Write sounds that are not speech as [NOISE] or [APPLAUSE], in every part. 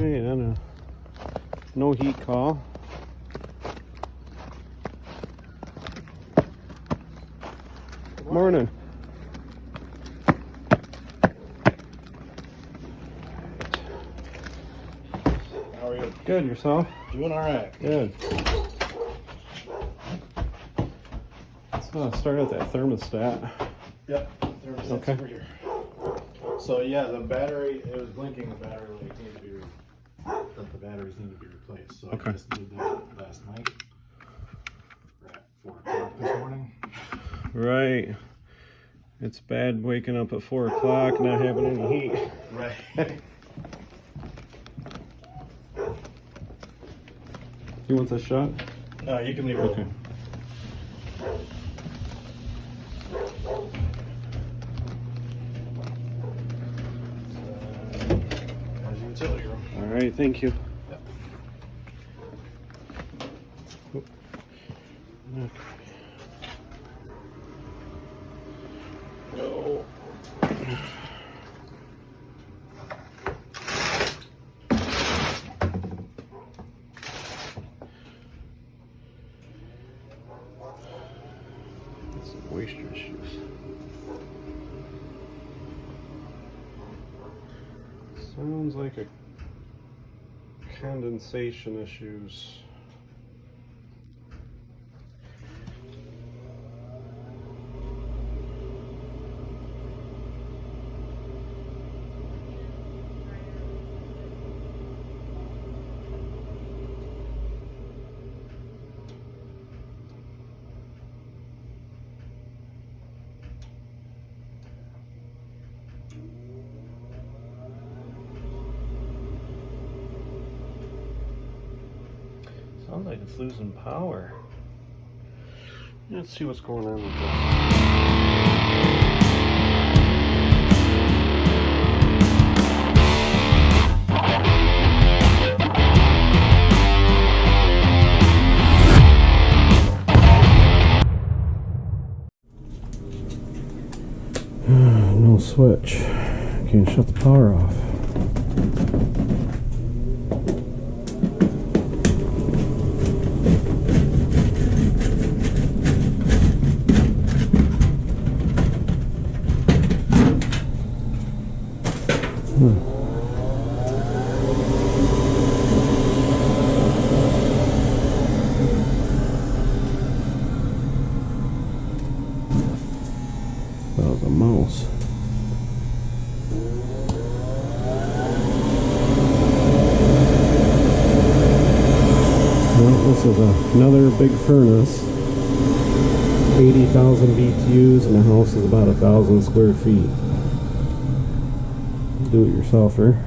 Alright, and a no heat call. Morning. How are you? Good, yourself? Doing all right. Good. Let's uh, start at that thermostat. Yep. Thermostat's Okay. over here. So yeah, the battery it was blinking. The battery lights need to be re- that the batteries need to be replaced. So Okay. I just did that last night. We're at four o'clock this morning. Right. It's bad waking up at 4 o'clock, not having any heat. Right. [LAUGHS] You want this shot? uh, you can leave it. Okay. open. So, As your utility room. Alright, thank you. Yep. Go. Some moisture issues. Sounds like a condensation issues. Sounds like it's losing power. Let's see what's going on with this. [SIGHS] no switch. Can't shut the power off. That was a mouse. Well, this is another big furnace. 80,000 BTUs and the house is about a thousand square feet. Do it yourselfer.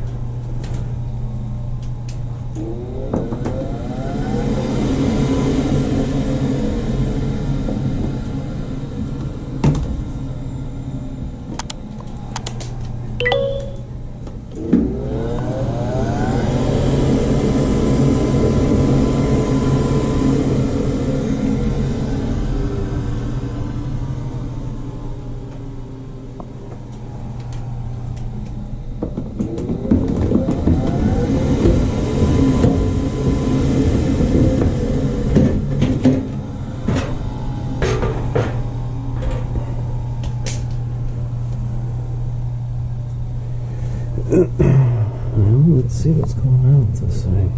Well, let's see what's going on with this thing.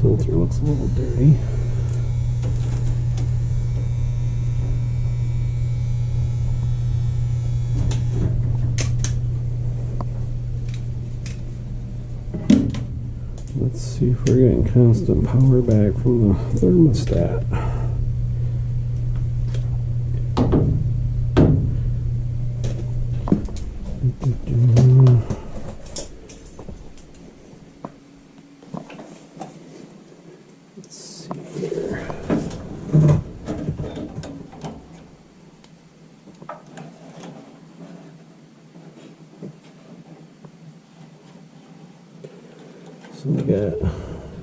Filter looks a little dirty. Let's see if we're getting constant power back from the thermostat. Let's see here. So we got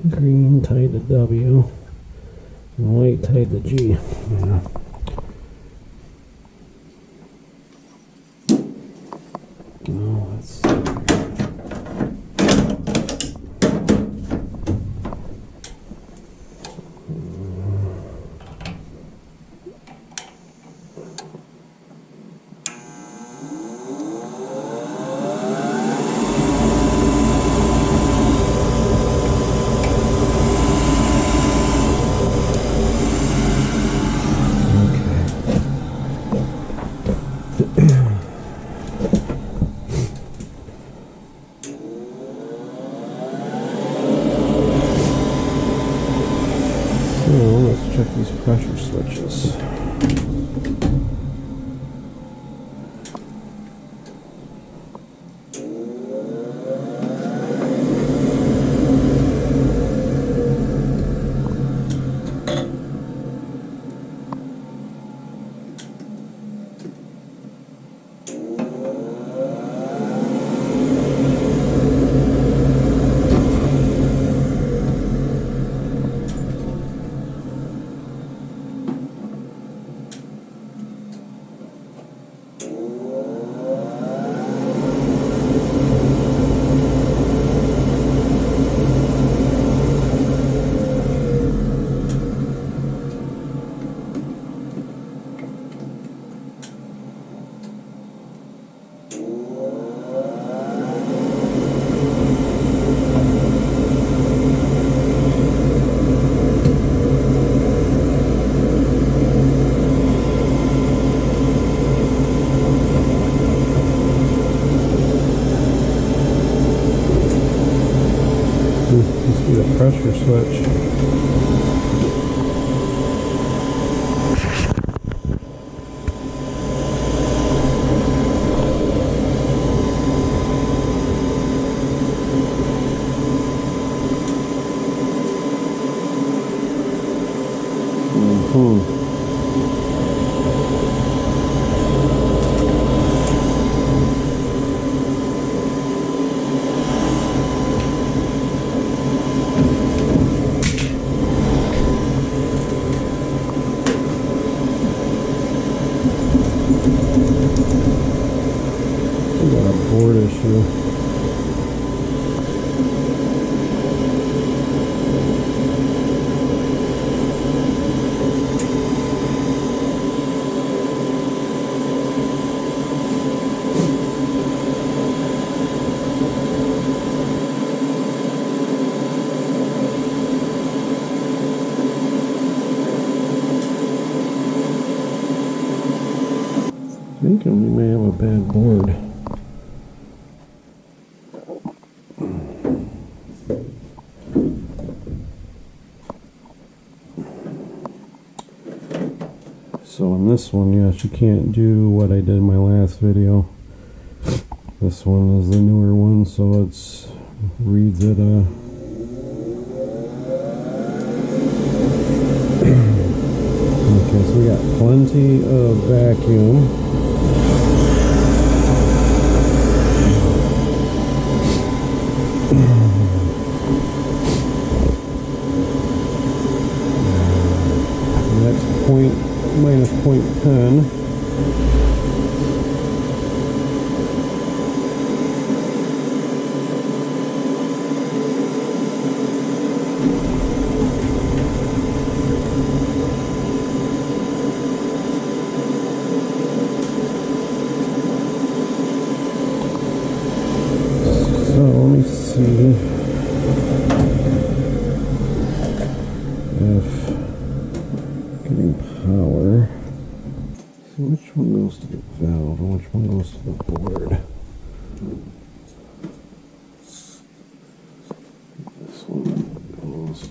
green tied to W and white tied to G. Oh, let's let's check these pressure switches. Ooh. You see the pressure switch. Mhm. We got a board issue. I think we may have a bad board. So in this one, yes, you can't do what I did in my last video. This one is the newer one, so it's reads it uh [CLEARS THROAT] Okay, so we got plenty of vacuum. [CLEARS THROAT] That's point minus 0.10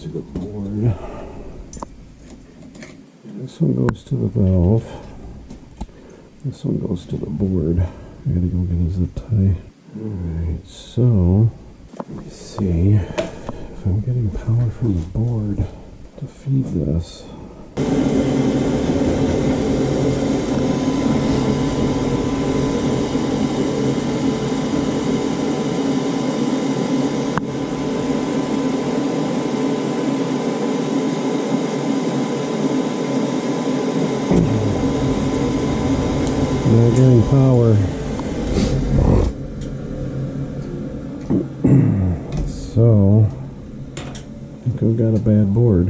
to the board. This one goes to the valve. This one goes to the board. I gotta go get a zip tie. Alright, so let me see if I'm getting power from the board to feed this. measuring power. so, I think I've got a bad board.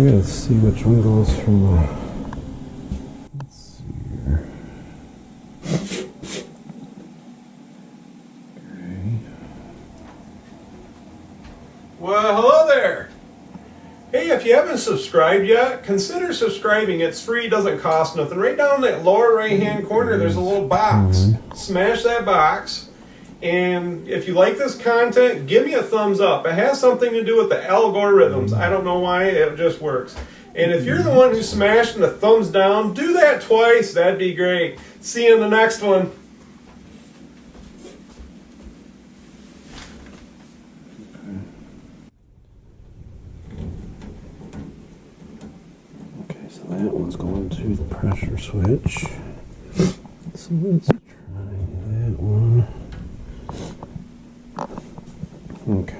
So I gotta see which one goes from the. Let's see here. Okay. Well, hello there. Hey, if you haven't subscribed yet, consider subscribing. It's free, doesn't cost nothing. Right down in that lower right hand corner, there's a little box. Mm-hmm. Smash that box. And if you like this content, give me a thumbs up. It has something to do with the algorithms. I don't know why, it just works. And if you're the one who smashed the thumbs down, do that twice. That'd be great. See you in the next one. Okay, so that one's going to the pressure switch. So let's try that one. Okay.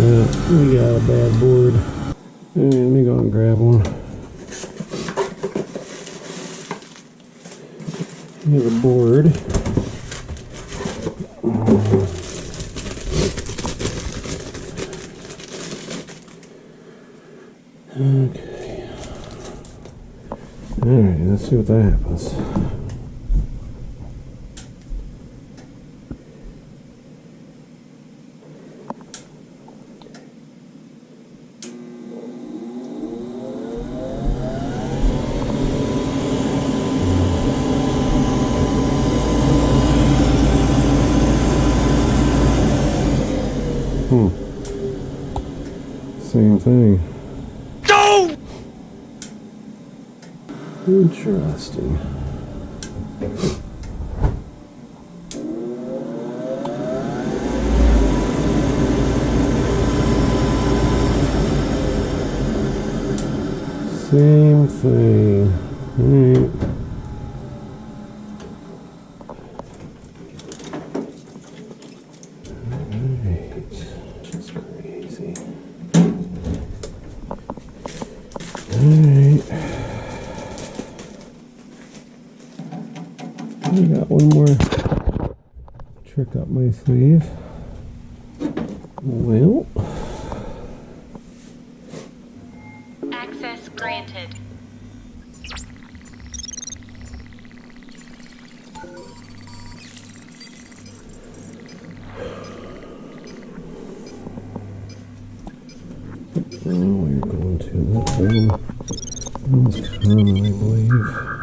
Yeah, we got a bad board. Alright, let me go and grab one. Here's a board. Okay. Alright, let's see what that happens. Hmm. Same thing. Go! Interesting. Same thing. Alright. Alright. Just crazy. Alright. One more trick up my sleeve. Well, Access granted. now we're going to that brown, brown common, I believe.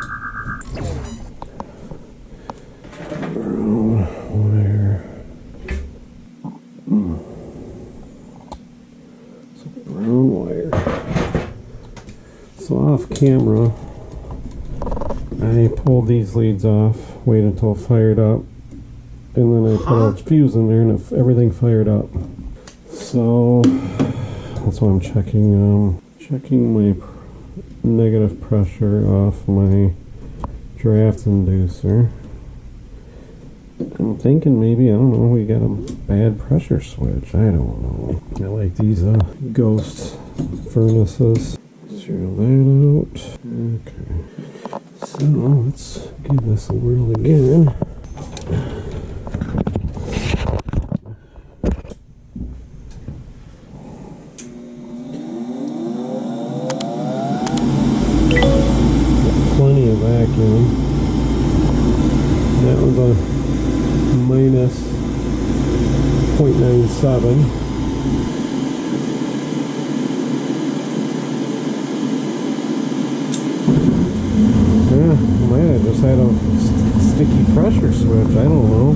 Camera, I pulled these leads off, waited until fired up, and then I put a fuse in there and everything fired up. So that's why I'm checking um, checking my pr- negative pressure off my draft inducer. I'm thinking maybe I don't know we got a bad pressure switch. I don't know. I like these uh, ghost furnaces. Zero that out. Okay. So let's give this a whirl again. plenty of vacuum. That was a minus 0.97. Yeah, might have had a st- sticky pressure switch. I don't know.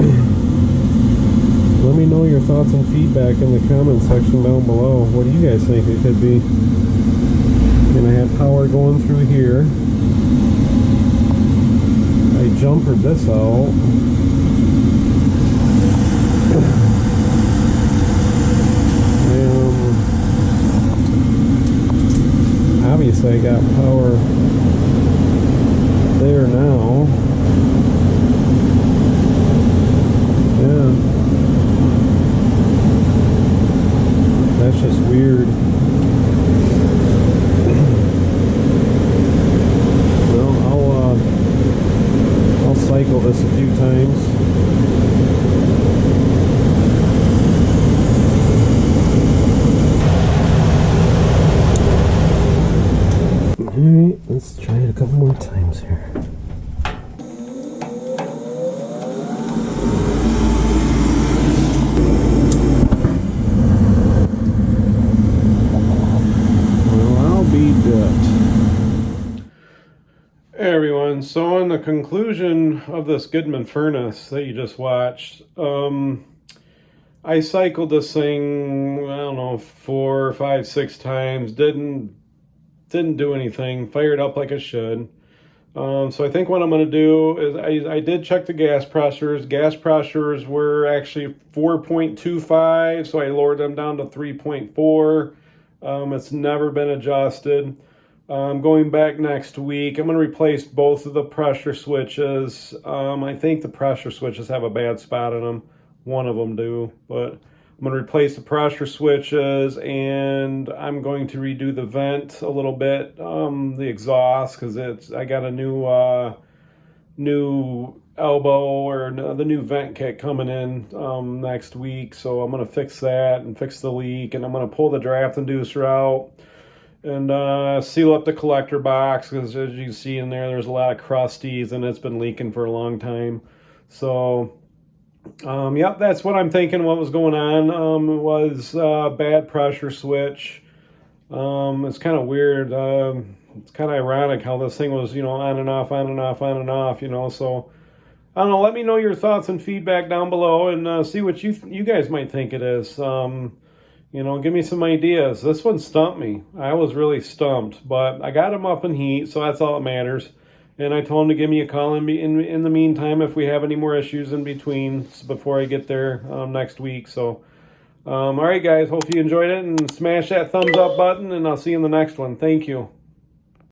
[CLEARS THROAT] Let me know your thoughts and feedback in the comment section down below. What do you guys think it could be? And I have power going through here. I jumpered this out. Um, obviously, I got power there now. Yeah. That's just weird. Well, I'll uh, I'll cycle this a few times. All right, let's try it a couple more times here. Well, I'll be good. Hey everyone, so in the conclusion of this Goodman furnace that you just watched, um, I cycled this thing, I don't know, four, five, six times, didn't didn't do anything, fired up like it should. Um, so I think what I'm going to do is I, I did check the gas pressures. Gas pressures were actually 4.25, so I lowered them down to 3.4. Um, it's never been adjusted. Um, going back next week, I'm going to replace both of the pressure switches. Um, I think the pressure switches have a bad spot in them. One of them do, but I'm going to replace the pressure switches and I'm going to redo the vent a little bit, um, the exhaust, because it's I got a new uh, new elbow or the new vent kit coming in um, next week. So I'm going to fix that and fix the leak, and I'm going to pull the draft inducer out and uh, seal up the collector box because as you see in there, there's a lot of crusties and it's been leaking for a long time. So um, yep, that's what I'm thinking. What was going on um, was uh, bad pressure switch. Um, it's kind of weird. Um, it's kind of ironic how this thing was, you know, on and off, on and off, on and off. You know, so I don't know. Let me know your thoughts and feedback down below, and uh, see what you you guys might think it is. You know, give me some ideas. This one stumped me. I was really stumped, but I got him up in heat, so that's all that matters. And I told him to give me a call in, in, in the meantime if we have any more issues in between before I get there um, next week. So, um, all right, guys, hope you enjoyed it and smash that thumbs up button, and I'll see you in the next one. Thank you.